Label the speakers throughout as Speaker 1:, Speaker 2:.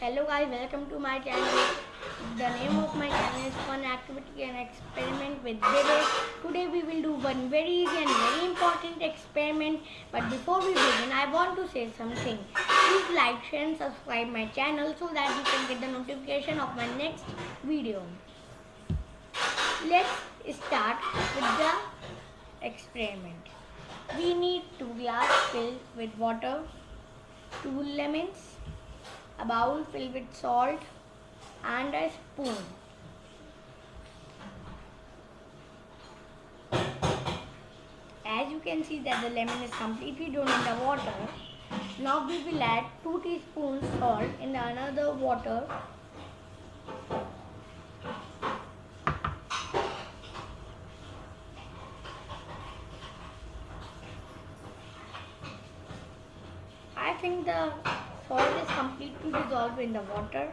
Speaker 1: Hello guys, welcome to my channel. The name of my channel is Fun Activity and Experiment with Dede. Today we will do one very easy and very important experiment. But before we begin, I want to say something. Please like, share and subscribe my channel so that you can get the notification of my next video. Let's start with the experiment. We need two glass filled with water, two lemons, a bowl filled with salt and a spoon. As you can see that the lemon is completely drawn in the water. Now we will add 2 teaspoons salt in another water. I think the salt is completely dissolved in the water.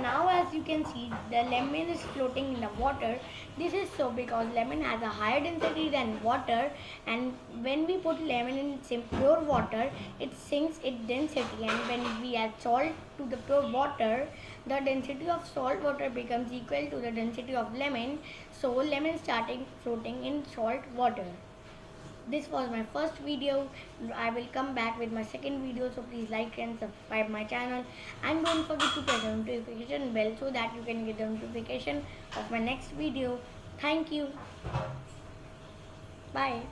Speaker 1: Now as you can see the lemon is floating in the water. This is so because lemon has a higher density than water and when we put lemon in pure water it sinks its density and when we add salt to the pure water the density of salt water becomes equal to the density of lemon so lemon starting floating in salt water this was my first video. I will come back with my second video so please like and subscribe my channel. And don't forget to press the notification bell so that you can get the notification of my next video. Thank you. Bye